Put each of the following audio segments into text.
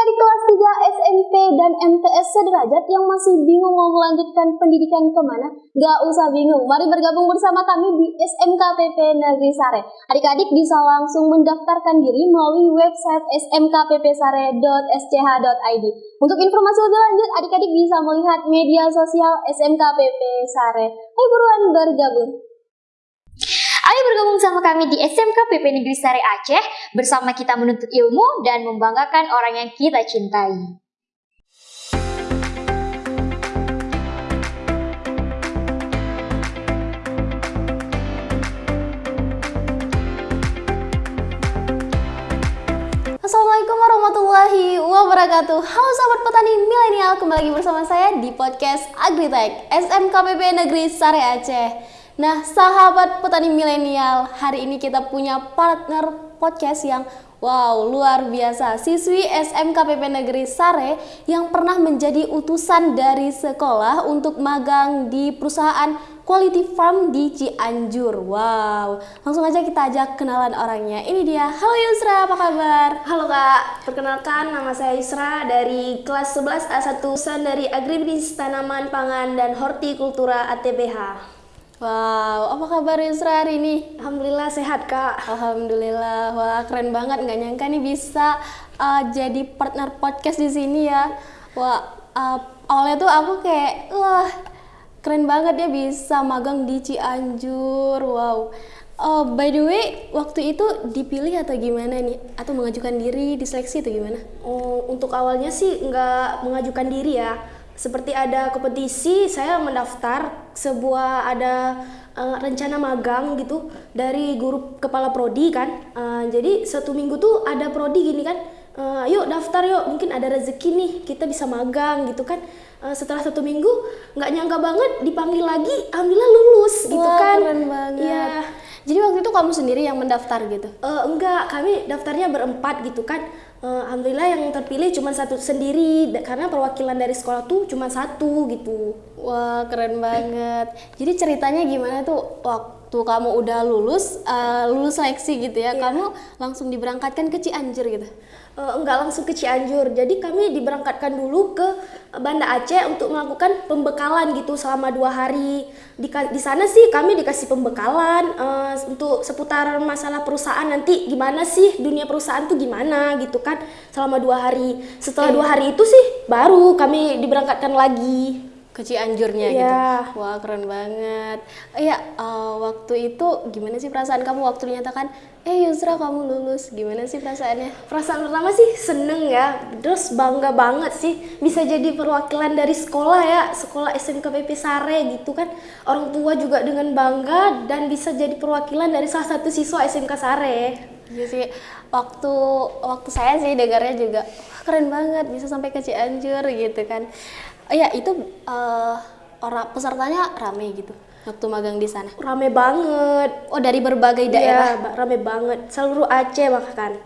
adik-adik kelas 3 SMP dan MTS sederajat yang masih bingung mau melanjutkan pendidikan ke mana? Gak usah bingung, mari bergabung bersama kami di SMKPP Negeri Sare. Adik-adik bisa langsung mendaftarkan diri melalui website smkppsare.sch.id. Untuk informasi lebih lanjut, adik-adik bisa melihat media sosial SMKPP Sare. Ayo buruan bergabung. Ayo bergabung sama kami di SMK PP Negeri Sari Aceh bersama kita menuntut ilmu dan membanggakan orang yang kita cintai. Assalamualaikum warahmatullahi wabarakatuh Halo sahabat petani milenial Kembali lagi bersama saya di podcast Agritech SMKPP Negeri Sari Aceh Nah, sahabat petani milenial, hari ini kita punya partner podcast yang wow, luar biasa. Siswi SMKPP Negeri Sare yang pernah menjadi utusan dari sekolah untuk magang di perusahaan Quality Farm di Cianjur. Wow, langsung aja kita ajak kenalan orangnya. Ini dia. Halo Yusra, apa kabar? Halo Kak, perkenalkan nama saya Yusra dari kelas 11 A1 dari Agribisnis Tanaman Pangan dan Hortikultura ATBH. Wow, apa kabar Yusra hari ini? Alhamdulillah sehat kak. Alhamdulillah, wah keren banget. Nggak nyangka nih bisa uh, jadi partner podcast di sini ya. Wah, uh, awalnya tuh aku kayak, wah keren banget ya bisa magang di Cianjur. Wow. Uh, by the way, waktu itu dipilih atau gimana nih? Atau mengajukan diri, diseleksi atau gimana? Oh, untuk awalnya sih nggak mengajukan diri ya seperti ada kompetisi saya mendaftar sebuah ada uh, rencana magang gitu dari guru kepala prodi kan. Uh, jadi satu minggu tuh ada prodi gini kan uh, yuk daftar yuk mungkin ada rezeki nih kita bisa magang gitu kan. Uh, setelah satu minggu nggak nyangka banget dipanggil lagi alhamdulillah lulus gitu Wah, kan. keren banget. Ya jadi waktu itu kamu sendiri yang mendaftar gitu? Uh, enggak. Kami daftarnya berempat gitu kan. Uh, alhamdulillah yang terpilih cuma satu sendiri. Karena perwakilan dari sekolah tuh cuma satu gitu. Wah keren banget. Jadi ceritanya gimana tuh? Waktu kamu udah lulus uh, lulus seleksi gitu ya yeah. kamu langsung diberangkatkan ke Cianjur gitu uh, enggak langsung ke Cianjur. Jadi kami diberangkatkan dulu ke Banda Aceh untuk melakukan pembekalan gitu selama dua hari. Di, di sana sih kami dikasih pembekalan uh, untuk seputar masalah perusahaan nanti gimana sih dunia perusahaan tuh gimana gitu kan selama dua hari. Setelah dua hari itu sih baru kami diberangkatkan lagi ke Cianjurnya yeah. gitu. Wah keren banget. Iya uh, waktu itu gimana sih perasaan kamu waktu dinyatakan eh Yusra kamu lulus gimana sih perasaannya? Perasaan pertama sih seneng ya, terus bangga banget sih bisa jadi perwakilan dari sekolah ya, sekolah SMK PP Sare gitu kan. Orang tua juga dengan bangga dan bisa jadi perwakilan dari salah satu siswa SMK Sare. Iya sih, waktu waktu saya sih dengarnya juga keren banget bisa sampai ke Cianjur gitu kan ya itu uh, orang pesertanya rame gitu waktu magang di sana? Rame banget. Oh dari berbagai iya, daerah? Iya, rame banget. Seluruh Aceh bahkan.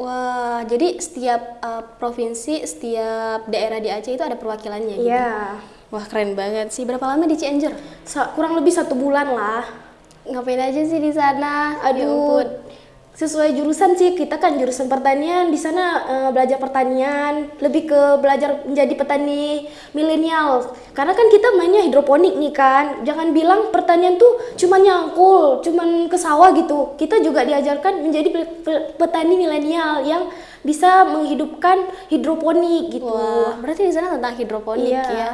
Wah, jadi setiap uh, provinsi, setiap daerah di Aceh itu ada perwakilannya gitu? Iya. Wah keren banget sih. Berapa lama di Cianjur? kurang lebih satu bulan lah. Ngapain aja sih di sana? Aduh, sesuai jurusan sih kita kan jurusan pertanian. Di sana uh, belajar pertanian lebih ke belajar menjadi petani milenial. Karena kan kita mainnya hidroponik nih kan. Jangan bilang pertanian tuh cuma nyangkul cuman ke sawah gitu. Kita juga diajarkan menjadi petani milenial yang bisa menghidupkan hidroponik gitu. Wah, berarti di sana tentang hidroponik iya. ya.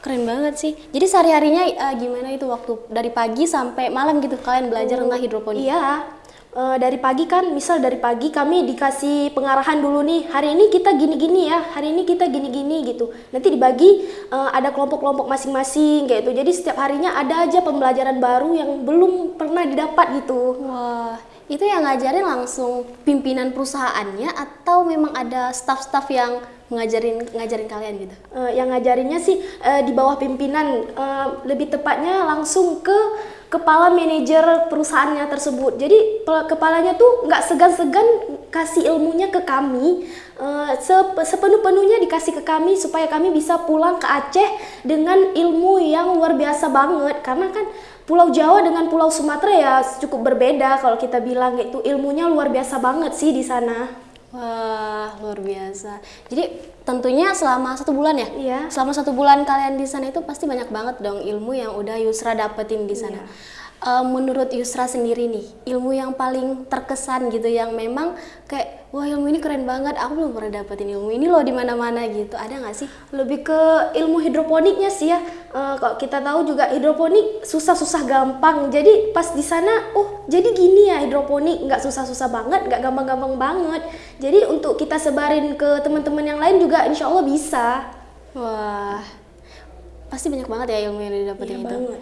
Keren banget sih. Jadi sehari harinya uh, gimana itu? Waktu dari pagi sampai malam gitu kalian belajar oh, tentang hidroponik? Iya, uh, dari pagi kan misal dari pagi kami dikasih pengarahan dulu nih hari ini kita gini-gini ya hari ini kita gini-gini gitu. Nanti dibagi uh, ada kelompok-kelompok masing-masing kayak itu jadi setiap harinya ada aja pembelajaran baru yang belum pernah didapat gitu. Wah itu yang ngajarin langsung pimpinan perusahaannya atau memang ada staff-staff yang ngajarin ngajarin kalian gitu? Uh, yang ngajarinnya sih uh, di bawah pimpinan, uh, lebih tepatnya langsung ke kepala manajer perusahaannya tersebut. Jadi kepalanya tuh nggak segan-segan kasih ilmunya ke kami, uh, sepenuh-penuhnya dikasih ke kami supaya kami bisa pulang ke Aceh dengan ilmu yang luar biasa banget. Karena kan Pulau Jawa dengan Pulau Sumatera ya cukup berbeda kalau kita bilang itu ilmunya luar biasa banget sih di sana. Wah, luar biasa. Jadi tentunya selama satu bulan ya? Iya. Selama satu bulan kalian di sana itu pasti banyak banget dong ilmu yang udah Yusra dapetin di sana. Eh, menurut Yusra sendiri nih, ilmu yang paling terkesan gitu, yang memang kayak wah ilmu ini keren banget, aku belum pernah dapetin ilmu ini loh di mana-mana gitu. Ada nggak sih? lebih ke ilmu hidroponiknya sih ya Eh, kalau kita tahu juga hidroponik susah-susah gampang jadi pas di sana oh jadi gini ya hidroponik nggak susah-susah banget nggak gampang-gampang banget jadi untuk kita sebarin ke teman-teman yang lain juga insya Allah bisa Wah, pasti banyak banget ya ilmu yang didapetin Iya itu. banget. Nah,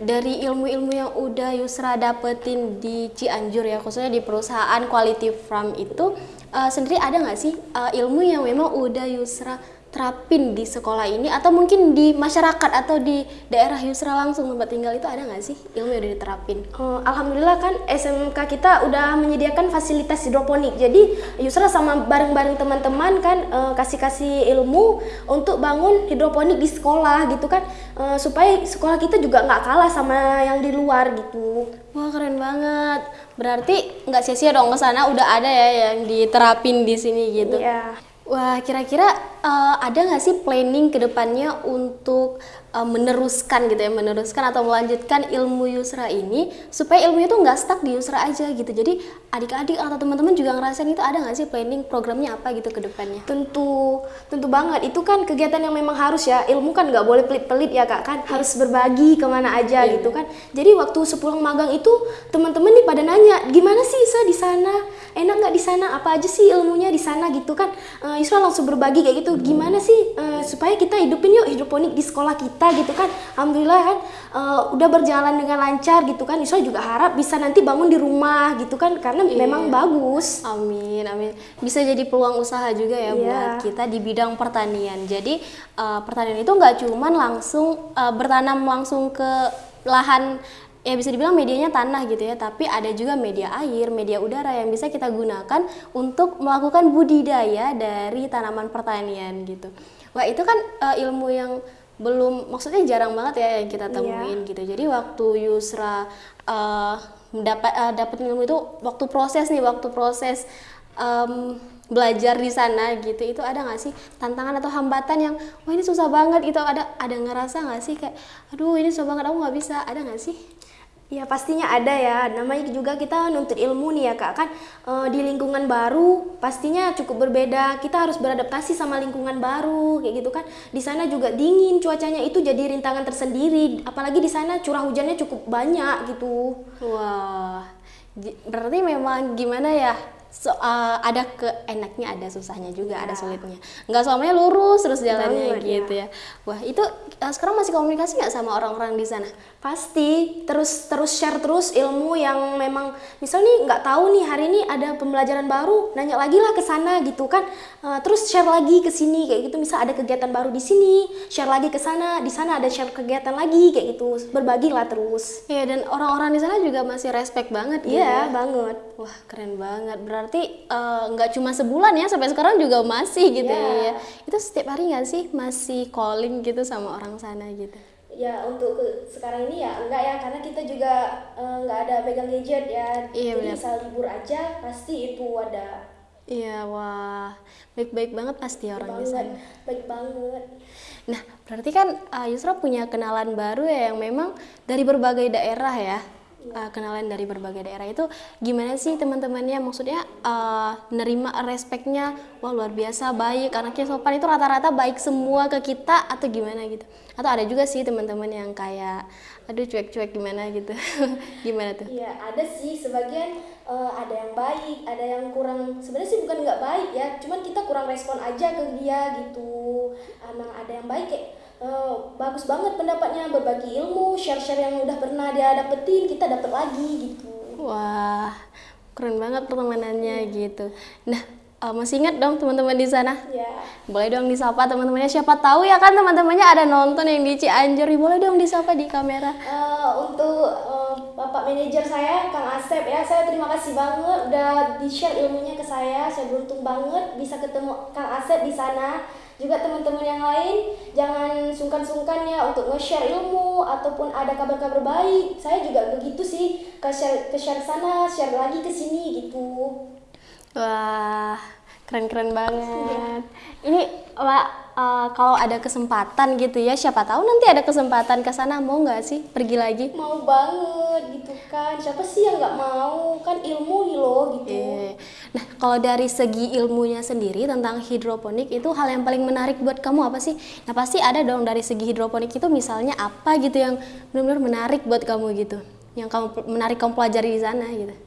dari ilmu-ilmu yang udah Yusra dapetin di Cianjur ya, khususnya di perusahaan Quality Farm itu, eh, sendiri ada nggak sih eh, ilmu yang memang udah Yusra terapin di sekolah ini atau mungkin di masyarakat atau di daerah Yusra langsung tempat tinggal itu ada nggak sih ilmu yang udah diterapin? Eh, Alhamdulillah kan SMK kita udah menyediakan fasilitas hidroponik. Jadi Yusra sama bareng-bareng teman-teman kan eh, kasih-kasih ilmu untuk bangun hidroponik di sekolah gitu kan Eh, supaya sekolah kita juga nggak kalah sama yang di luar gitu. Wah keren banget. Berarti nggak sia-sia dong ke sana udah ada ya yang diterapin di sini gitu. Iya. Wah, kira-kira eh, ada nggak sih planning ke depannya untuk eh, meneruskan gitu ya, meneruskan atau melanjutkan ilmu Yusra ini supaya ilmu itu nggak stuck di Yusra aja gitu. Jadi adik-adik atau teman-teman juga ngerasain itu ada nggak sih planning programnya apa gitu ke depannya? Tentu, tentu banget. Itu kan kegiatan yang memang harus ya. Ilmu kan nggak boleh pelit-pelit ya kak kan. Harus berbagi ke mana aja gitu kan. Jadi waktu sepulang magang itu teman-teman nih pada nanya, gimana sih Isa di sana? Enak nggak di sana? Apa aja sih ilmunya di sana gitu kan? Eh, Isra langsung berbagi kayak gitu. Gimana sih eh, supaya kita hidupin yuk hidroponik di sekolah kita gitu kan? Alhamdulillah kan eh, udah berjalan dengan lancar gitu kan. Isra juga harap bisa nanti bangun di rumah gitu kan karena memang bagus. Amin, amin. Bisa jadi peluang usaha juga ya Iya. buat kita di bidang pertanian. Jadi eh, pertanian itu nggak cuman langsung eh, bertanam langsung ke lahan ya bisa dibilang medianya tanah gitu ya, tapi ada juga media air, media udara yang bisa kita gunakan untuk melakukan budidaya dari tanaman pertanian gitu. Wah itu kan eh, ilmu yang belum maksudnya jarang banget ya yang kita temuin gitu. Jadi waktu Yusra eh, mendapat eh, dapat ilmu itu waktu proses nih, waktu proses em, belajar di sana gitu, itu ada nggak sih tantangan atau hambatan yang wah ini susah banget itu ada ada ngerasa nggak sih kayak aduh ini susah banget aku nggak bisa, ada nggak sih? Ya pastinya ada ya, namanya juga kita nuntut ilmu nih ya kak kan eh, di lingkungan baru pastinya cukup berbeda. Kita harus beradaptasi sama lingkungan baru kayak gitu kan. Di sana juga dingin cuacanya itu jadi rintangan tersendiri. Apalagi di sana curah hujannya cukup banyak gitu. Wah, berarti memang gimana ya? So, eh, ada keenaknya, ada susahnya juga, ada sulitnya. Nggak semuanya lurus terus jalannya Banget, gitu ya. Wah, itu eh, sekarang masih komunikasi nggak sama orang-orang di sana? Pasti terus terus share terus ilmu yang memang misal nih nggak tahu nih hari ini ada pembelajaran baru nanya lagi lah ke sana gitu kan Eh, terus share lagi ke sini kayak gitu misal ada kegiatan baru di sini share lagi ke sana di sana ada share kegiatan lagi kayak gitu berbagilah terus Iya, dan orang-orang di sana juga masih respect banget gitu iya ya. banget Wah, keren banget. Berarti eh, nggak cuma sebulan ya, sampai sekarang juga masih gitu Iya. ya. Itu setiap hari nggak sih masih calling gitu sama orang sana gitu? Ya untuk ke- sekarang ini ya enggak ya karena kita juga eh, nggak ada pegang gadget ya Iya, jadi benar. misal libur aja pasti itu ada Iya, wah. Baik-baik banget pasti orang di banget sana. baik banget Nah, berarti kan uh, Yusra punya kenalan baru ya yang memang dari berbagai daerah ya. Uh, kenalan dari berbagai daerah itu gimana sih teman-temannya? Maksudnya uh, nerima respectnya wah luar biasa baik. Anaknya sopan itu rata-rata baik semua ke kita atau gimana gitu? Atau ada juga sih teman-teman yang kayak aduh cuek-cuek gimana gitu? Gimana tuh? Iya ada sih. Sebagian eh, ada yang baik, ada yang kurang. Sebenarnya sih bukan nggak baik ya, cuman kita kurang respon aja ke dia gitu. Emang ada yang baik kayak eh, bagus banget pendapatnya berbagi ilmu, share-share yang udah pernah dia dapetin kita dapet lagi gitu. Wah, keren banget pertemanannya gitu. Nah, eh, masih ingat dong teman-teman di sana? Ya. Boleh dong disapa teman-temannya. Siapa tahu ya kan teman-temannya ada nonton yang di Cianjur. Boleh dong disapa di kamera. Eh, untuk eh, bapak manajer saya Kang Asep ya, saya terima kasih banget udah di share ilmunya ke saya. Saya beruntung banget bisa ketemu Kang Asep di sana. Juga teman-teman yang lain jangan sungkan-sungkan ya untuk nge-share ilmu ataupun ada kabar-kabar baik. Saya juga begitu sih ke share ke share sana, share lagi ke sini gitu. Wah, keren-keren banget. Ini Wak, eh, kalau ada kesempatan gitu ya, siapa tahu nanti ada kesempatan ke sana mau nggak sih pergi lagi? Mau banget gitu kan. Siapa sih yang nggak mau? Kan ilmu nih loh gitu. Iya. Nah, kalau dari segi ilmunya sendiri tentang hidroponik itu hal yang paling menarik buat kamu apa sih? Nah, pasti ada dong dari segi hidroponik itu misalnya apa gitu yang benar-benar menarik buat kamu gitu. Yang kamu menarik kamu pelajari di sana gitu.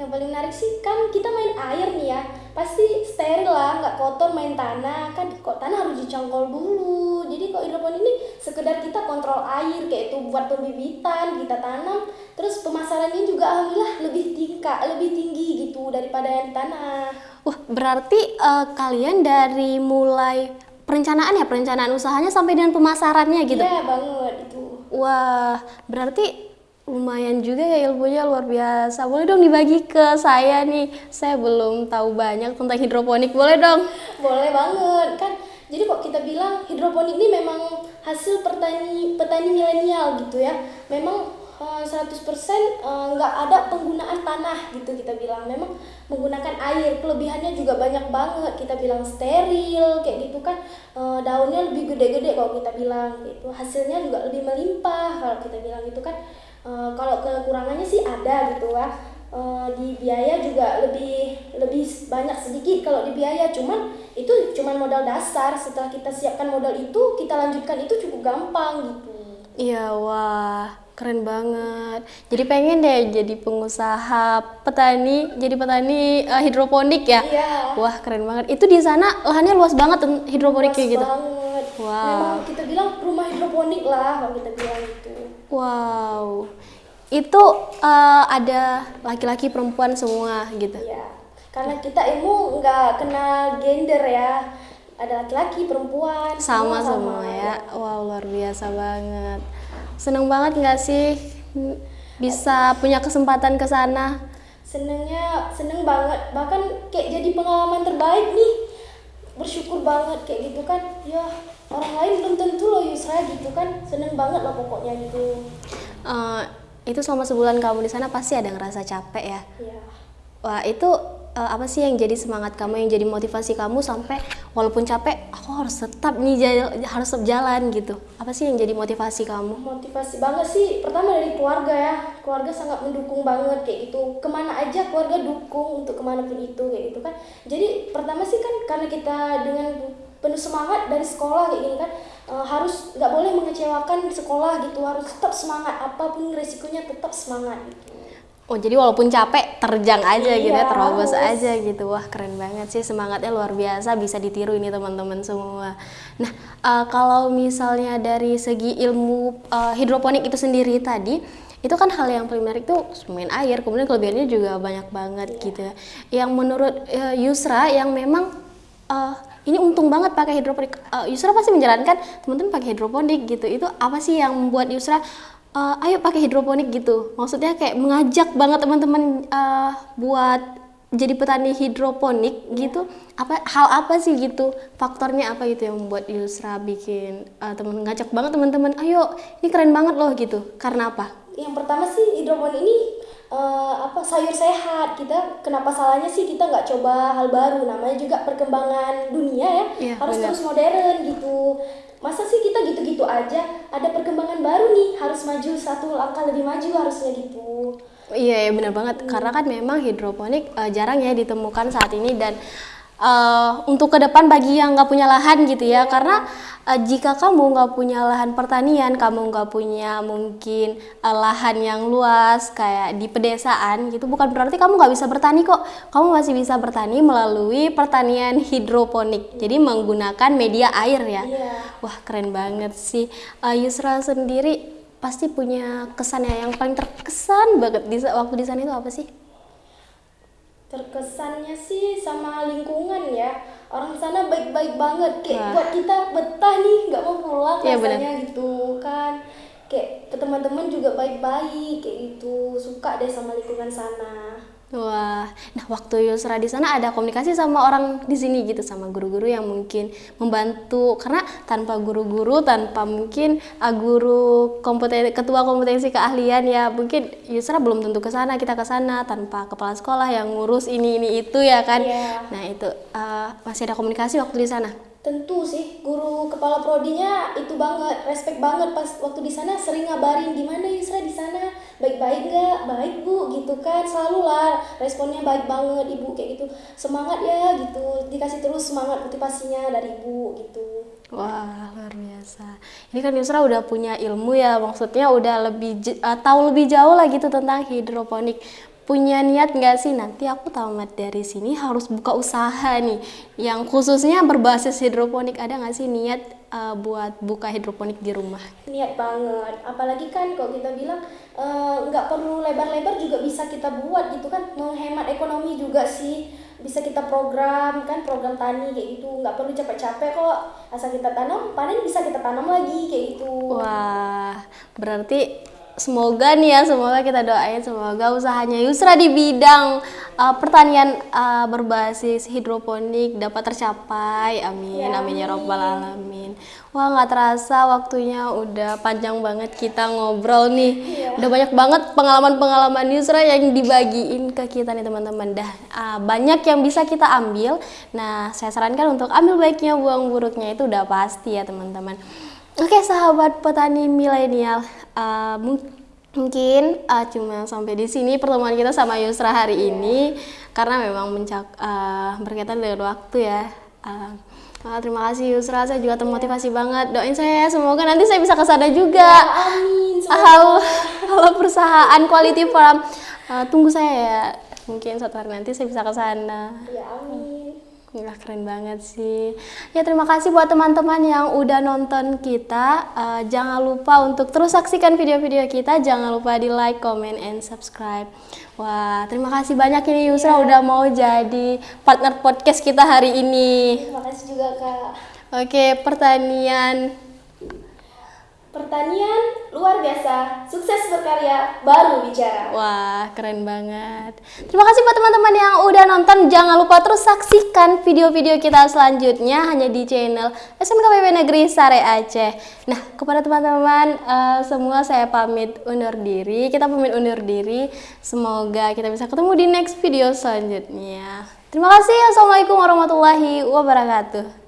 Yang paling menarik sih kan kita main air nih ya. Pasti steril lah, nggak kotor main tanah. Kan kok tanah harus dicongkol dulu. Jadi kok hidroponik ini sekedar kita kontrol air kayak itu buat pembibitan, kita tanam. Terus pemasarannya juga alhamdulillah lebih tingkat, lebih tinggi gitu daripada yang di tanah. Wah, berarti eh, kalian dari mulai perencanaan ya, perencanaan usahanya sampai dengan pemasarannya gitu. Iya banget itu. Wah, berarti lumayan juga ya ilmunya luar biasa. Boleh dong dibagi ke saya nih. Saya belum tahu banyak tentang hidroponik. Boleh dong? Boleh banget kan. Jadi kok kita bilang hidroponik ini memang hasil petani petani milenial gitu ya. Memang eh, 100% eh, nggak ada penggunaan tanah gitu kita bilang. Memang menggunakan air. Kelebihannya juga banyak banget. Kita bilang steril kayak gitu kan. Eh, daunnya lebih gede-gede kalau kita bilang gitu. Hasilnya juga lebih melimpah kalau kita bilang gitu kan. Eh, kalau kekurangannya sih ada gitu ya. Eh, di biaya juga lebih lebih banyak sedikit kalau di biaya cuman itu cuman modal dasar setelah kita siapkan modal itu kita lanjutkan itu cukup gampang gitu Iya, wah, keren banget. Jadi pengen deh jadi pengusaha petani, jadi petani eh, hidroponik ya. Iya. Wah, keren banget. Itu di sana lahannya luas banget hidroponik Luas kayak gitu. banget Wow. memang kita bilang rumah hidroponik lah kalau kita bilang Wow. Itu eh, ada laki-laki perempuan semua gitu. Iya. karena kita ilmu nggak kenal gender ya ada laki-laki perempuan Sama semua ya. Wow, luar biasa banget. Seneng banget nggak sih bisa punya kesempatan ke sana? senengnya seneng banget bahkan kayak jadi pengalaman terbaik nih bersyukur banget kayak gitu kan ya orang lain belum tentu loh Yusra gitu kan. Seneng banget lah pokoknya gitu. Eh, itu selama sebulan kamu di sana pasti ada ngerasa capek ya. ya Wah itu eh, apa sih yang jadi semangat kamu, yang jadi motivasi kamu sampai walaupun capek, aku harus tetap nih jal- harus tetap jalan gitu. Apa sih yang jadi motivasi kamu? motivasi banget sih. Pertama dari keluarga ya. Keluarga sangat mendukung banget kayak gitu. Ke mana aja keluarga dukung untuk ke mana pun itu kayak gitu kan. Jadi pertama sih kan karena kita dengan penuh semangat dari sekolah kayak gini kan eh, harus nggak boleh mengecewakan sekolah gitu harus tetap semangat apa pun resikonya tetap semangat gitu Oh jadi walaupun capek terjang aja gitu ya, Iya, terobos harus. aja gitu. Wah keren banget sih semangatnya luar biasa bisa ditiru ini teman-teman semua. Nah eh, kalau misalnya dari segi ilmu eh, hidroponik itu sendiri tadi itu kan hal yang paling menarik tuh main air kemudian kelebihannya juga banyak banget gitu ya. Yang menurut eh, Yusra yang memang eh, ini untung banget pakai hidroponik. Eh, Yusra pasti menjalankan teman-teman pakai hidroponik gitu. Itu apa sih yang membuat Yusra eh, ayo pakai hidroponik gitu? Maksudnya kayak mengajak banget teman-teman eh, buat jadi petani hidroponik gitu. Apa hal apa sih gitu? Faktornya apa gitu yang membuat Yusra bikin eh, teman ngajak banget teman-teman, ayo ini keren banget loh gitu. Karena apa? Yang pertama sih hidroponik ini eh, apa sayur sehat. Kita kenapa salahnya sih kita nggak coba hal baru? Namanya juga perkembangan dunia ya. Iya, harus benar. terus modern gitu. Masa sih kita gitu-gitu aja? Ada perkembangan baru nih. Harus maju satu langkah lebih maju harusnya gitu. Iya, ya benar banget. Karena kan memang hidroponik eh, jarang ya ditemukan saat ini dan eh, untuk ke depan bagi yang nggak punya lahan gitu ya. Karena eh, jika kamu nggak punya lahan pertanian, kamu nggak punya mungkin eh, lahan yang luas kayak di pedesaan gitu, bukan berarti kamu nggak bisa bertani kok. Kamu masih bisa bertani melalui pertanian hidroponik. Jadi menggunakan media air ya. Iya. Wah keren banget sih. Eh, Yusra sendiri pasti punya kesan ya yang paling terkesan banget di waktu di sana itu apa sih? Terkesannya sih sama lingkungan ya. Orang sana baik-baik banget. Kayak Wah. buat kita betah nih nggak mau pulang Iya, rasanya gitu kan. Kayak teman-teman juga baik-baik kayak gitu. Suka deh sama lingkungan sana Wah, nah waktu Yusra di sana ada komunikasi sama orang di sini gitu sama guru-guru yang mungkin membantu karena tanpa guru-guru tanpa mungkin uh, guru kompeten ketua kompetensi keahlian ya mungkin Yusra belum tentu ke sana kita ke sana tanpa kepala sekolah yang ngurus ini ini itu ya kan. Iya. Nah itu uh, masih ada komunikasi waktu di sana. Tentu sih, guru kepala prodinya itu banget, respect banget pas waktu di sana sering ngabarin gimana Yusra di sana, baik-baik nggak, baik bu, gitu kan, selalu lah responnya baik banget ibu kayak gitu, semangat ya gitu, dikasih terus semangat motivasinya dari ibu gitu. Wah luar biasa. Ini kan Yusra udah punya ilmu ya, maksudnya udah lebih uh, tahu lebih jauh lah gitu tentang hidroponik. Punya niat nggak sih? Nanti aku tamat dari sini harus buka usaha nih, yang khususnya berbasis hidroponik ada nggak sih niat uh, buat buka hidroponik di rumah? Niat banget, apalagi kan kalau kita bilang eh, nggak perlu lebar-lebar juga bisa kita buat gitu kan, menghemat ekonomi juga sih, bisa kita program kan program tani kayak gitu, nggak perlu capek-capek kok, asal kita tanam panen bisa kita tanam lagi kayak gitu. Wah, berarti semoga nih ya, semoga kita doain semoga usahanya Yusra di bidang uh, pertanian uh, berbasis hidroponik dapat tercapai. Amin, Ya, amin ya robbal alamin. Wah, nggak terasa waktunya udah panjang banget kita ngobrol nih. Udah banyak banget pengalaman-pengalaman Yusra yang dibagiin ke kita nih teman-teman. Dah uh, banyak yang bisa kita ambil. Nah, saya sarankan untuk ambil baiknya, buang buruknya itu udah pasti ya teman-teman. Oke sahabat petani milenial, uh, mung- mungkin uh, cuma sampai di sini pertemuan kita sama Yusra hari ini karena memang mencak uh, berkaitan dengan waktu ya. Uh, terima kasih Yusra, saya juga termotivasi banget. Doain saya semoga nanti saya bisa ke sana juga. Amin. Halo, halo perusahaan Quality Farm. Uh, tunggu saya ya. Mungkin suatu hari nanti saya bisa ke sana. Ya amin. Wah keren banget sih. Ya terima kasih buat teman-teman yang udah nonton kita. Eh, jangan lupa untuk terus saksikan video-video kita. Jangan lupa di like, comment, and subscribe. Wah terima kasih banyak ini Yusra udah mau jadi partner podcast kita hari ini. Terima kasih juga kak. Oke pertanian. Pertanian luar biasa, sukses berkarya, baru bicara. Wah, keren banget. Terima kasih buat teman-teman yang udah nonton. Jangan lupa terus saksikan video-video kita selanjutnya hanya di channel SMKPP Negeri Sare Aceh. Nah, kepada teman-teman eh, semua saya pamit undur diri. Kita pamit undur diri. Semoga kita bisa ketemu di next video selanjutnya. Terima kasih. Assalamualaikum warahmatullahi wabarakatuh.